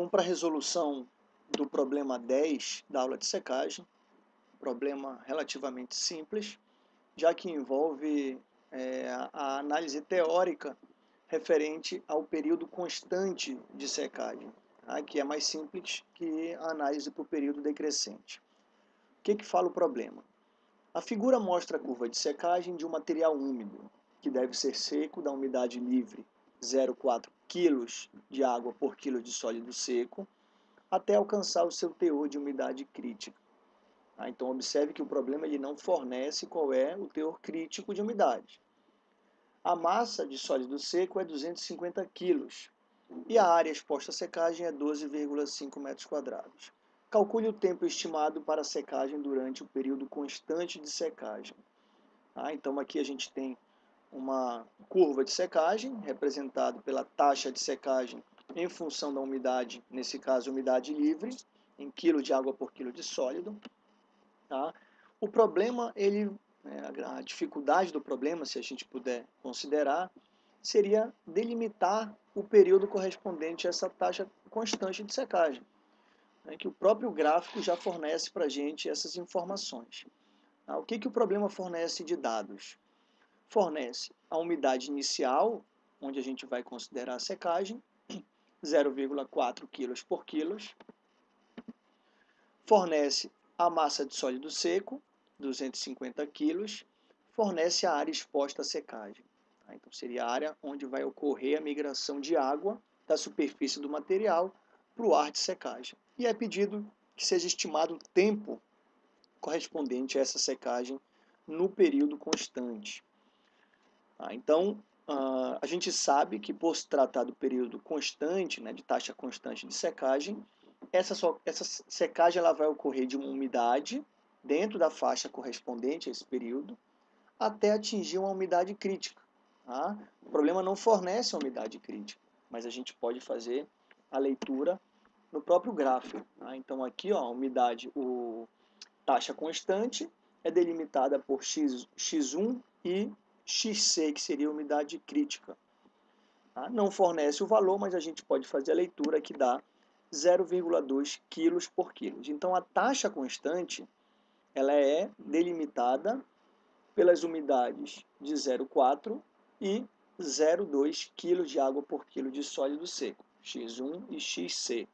Vamos para a resolução do problema 10 da aula de secagem. Problema relativamente simples, já que envolve é, a análise teórica referente ao período constante de secagem, tá? que é mais simples que a análise para o período decrescente. O que, que fala o problema? A figura mostra a curva de secagem de um material úmido, que deve ser seco da umidade livre 0,4 kg de água por quilo de sólido seco, até alcançar o seu teor de umidade crítica. Ah, então, observe que o problema ele não fornece qual é o teor crítico de umidade. A massa de sólido seco é 250 kg e a área exposta à secagem é 12,5 metros quadrados. Calcule o tempo estimado para a secagem durante o período constante de secagem. Ah, então, aqui a gente tem uma curva de secagem, representado pela taxa de secagem em função da umidade, nesse caso, umidade livre, em quilo de água por quilo de sólido. Tá? O problema, ele, né, a dificuldade do problema, se a gente puder considerar, seria delimitar o período correspondente a essa taxa constante de secagem, né, que o próprio gráfico já fornece para a gente essas informações. Tá? O que, que o problema fornece de dados? Fornece a umidade inicial, onde a gente vai considerar a secagem, 0,4 kg por quilo. Fornece a massa de sólido seco, 250 kg. Fornece a área exposta à secagem. Tá? Então, seria a área onde vai ocorrer a migração de água da superfície do material para o ar de secagem. E é pedido que seja estimado o tempo correspondente a essa secagem no período constante. Tá? Então, uh, a gente sabe que por se tratar do período constante, né, de taxa constante de secagem, essa, só, essa secagem ela vai ocorrer de uma umidade dentro da faixa correspondente a esse período, até atingir uma umidade crítica. Tá? O problema não fornece uma umidade crítica, mas a gente pode fazer a leitura no próprio gráfico. Tá? Então aqui ó, a umidade, o taxa constante é delimitada por x, x1 e XC, que seria a umidade crítica. Tá? Não fornece o valor, mas a gente pode fazer a leitura que dá 0,2 kg por quilo. Então, a taxa constante ela é delimitada pelas umidades de 0,4 e 0,2 kg de água por quilo de sólido seco, X1 e XC.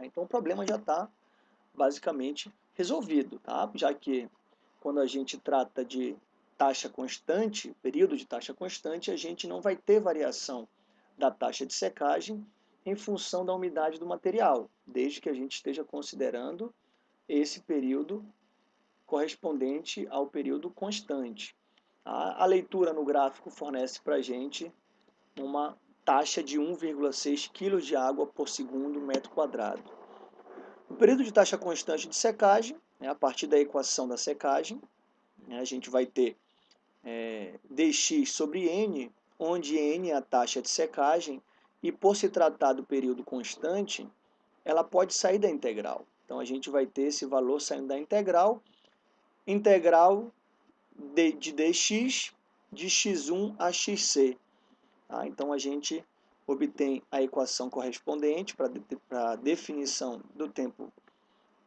Então, o problema já está basicamente resolvido, tá? já que quando a gente trata de taxa constante, período de taxa constante, a gente não vai ter variação da taxa de secagem em função da umidade do material, desde que a gente esteja considerando esse período correspondente ao período constante. A, leitura no gráfico fornece para a gente uma taxa de 1,6 kg de água por segundo metro quadrado. O período de taxa constante de secagem, né, a partir da equação da secagem, né, a gente vai ter é, dx sobre n, onde n é a taxa de secagem, e por se tratar do período constante, ela pode sair da integral. Então, a gente vai ter esse valor saindo da integral, integral de, de dx de x1 a xc. Tá? Então, a gente obtém a equação correspondente para a definição do tempo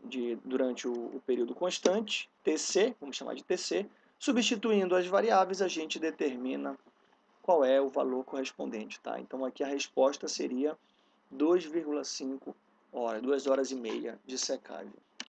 de, durante o, o período constante, Tc, vamos chamar de Tc, Substituindo as variáveis, a gente determina qual é o valor correspondente. Tá? Então, aqui a resposta seria 2,5 horas, 2 horas e meia de secagem.